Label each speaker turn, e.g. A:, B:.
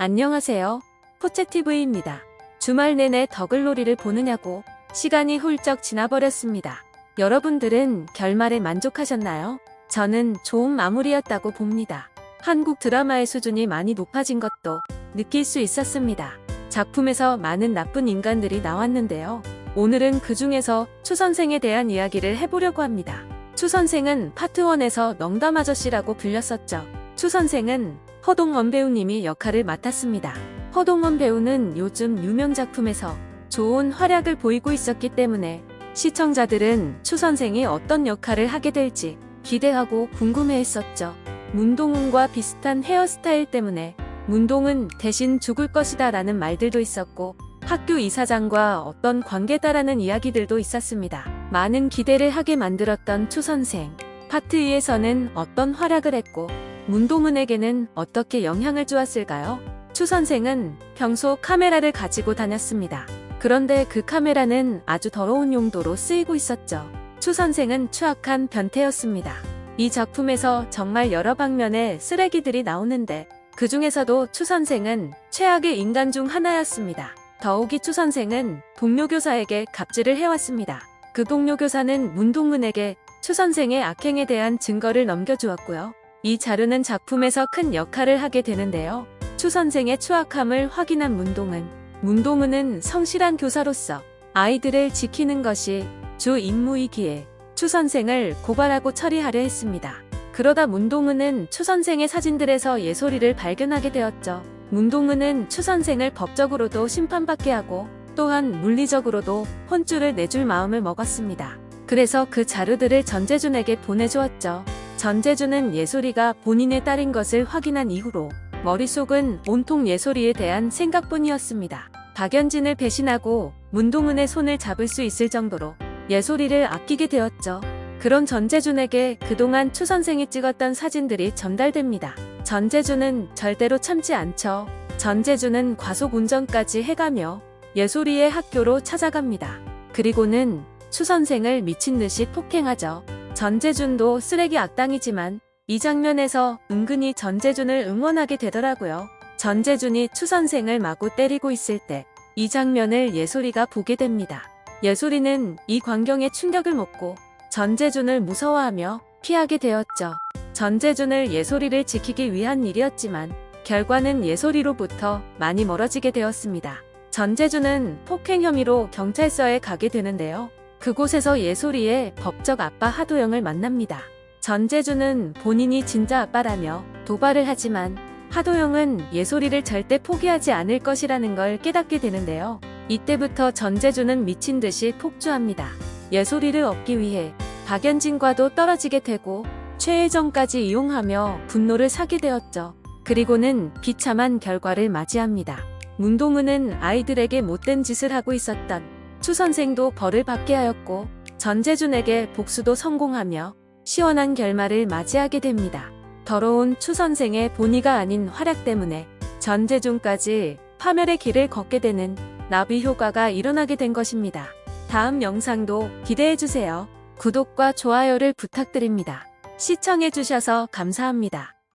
A: 안녕하세요. 포채TV입니다. 주말 내내 더글로리를 보느냐고 시간이 훌쩍 지나버렸습니다. 여러분들은 결말에 만족하셨나요? 저는 좋은 마무리였다고 봅니다. 한국 드라마의 수준이 많이 높아진 것도 느낄 수 있었습니다. 작품에서 많은 나쁜 인간들이 나왔는데요. 오늘은 그 중에서 추 선생에 대한 이야기를 해보려고 합니다. 추 선생은 파트 1에서 농담 아저씨라고 불렸었죠. 추 선생은 허동원 배우님이 역할을 맡았습니다. 허동원 배우는 요즘 유명 작품에서 좋은 활약을 보이고 있었기 때문에 시청자들은 추 선생이 어떤 역할을 하게 될지 기대하고 궁금해했었죠. 문동은과 비슷한 헤어스타일 때문에 문동은 대신 죽을 것이다 라는 말들도 있었고 학교 이사장과 어떤 관계다라는 이야기들도 있었습니다. 많은 기대를 하게 만들었던 추 선생. 파트 2에서는 어떤 활약을 했고 문동은에게는 어떻게 영향을 주었을까요? 추 선생은 평소 카메라를 가지고 다녔습니다. 그런데 그 카메라는 아주 더러운 용도로 쓰이고 있었죠. 추 선생은 추악한 변태였습니다. 이 작품에서 정말 여러 방면의 쓰레기들이 나오는데 그 중에서도 추 선생은 최악의 인간 중 하나였습니다. 더욱이 추 선생은 동료 교사에게 갑질을 해왔습니다. 그 동료 교사는 문동은에게 추 선생의 악행에 대한 증거를 넘겨주었고요. 이 자료는 작품에서 큰 역할을 하게 되는데요. 추 선생의 추악함을 확인한 문동은 문동은은 성실한 교사로서 아이들을 지키는 것이 주 임무이기에 추 선생을 고발하고 처리하려 했습니다. 그러다 문동은은 추 선생의 사진들에서 예소리를 발견하게 되었죠. 문동은은 추 선생을 법적으로도 심판받게 하고 또한 물리적으로도 혼쭐을 내줄 마음을 먹었습니다. 그래서 그 자료들을 전재준에게 보내주었죠. 전재준은 예솔이가 본인의 딸인 것을 확인한 이후로 머릿속은 온통 예솔이에 대한 생각뿐이었습니다. 박연진을 배신하고 문동은의 손을 잡을 수 있을 정도로 예솔이를 아끼게 되었죠. 그런 전재준에게 그동안 추 선생이 찍었던 사진들이 전달됩니다. 전재준은 절대로 참지 않죠. 전재준은 과속 운전까지 해가며 예솔이의 학교로 찾아갑니다. 그리고는 추 선생을 미친 듯이 폭행하죠. 전재준도 쓰레기 악당이지만 이 장면에서 은근히 전재준을 응원하게 되더라고요. 전재준이 추 선생을 마구 때리고 있을 때 이 장면을 예솔이가 보게 됩니다. 예솔이는 이 광경에 충격을 먹고 전재준을 무서워하며 피하게 되었죠. 전재준을 예솔이를 지키기 위한 일이었지만 결과는 예솔이로부터 많이 멀어지게 되었습니다. 전재준은 폭행 혐의로 경찰서에 가게 되는데요. 그곳에서 예솔이의 법적 아빠 하도영을 만납니다. 전재준은 본인이 진짜 아빠라며 도발을 하지만 하도영은 예솔이를 절대 포기하지 않을 것이라는 걸 깨닫게 되는데요. 이때부터 전재준은 미친 듯이 폭주합니다. 예솔이를 얻기 위해 박연진과도 떨어지게 되고 최혜정까지 이용하며 분노를 사게 되었죠. 그리고는 비참한 결과를 맞이합니다. 문동은은 아이들에게 못된 짓을 하고 있었던 추 선생도 벌을 받게 하였고 전재준에게 복수도 성공하며 시원한 결말을 맞이하게 됩니다. 더러운 추 선생의 본의가 아닌 활약 때문에 전재준까지 파멸의 길을 걷게 되는 나비 효과가 일어나게 된 것입니다. 다음 영상도 기대해주세요. 구독과 좋아요를 부탁드립니다. 시청해주셔서 감사합니다.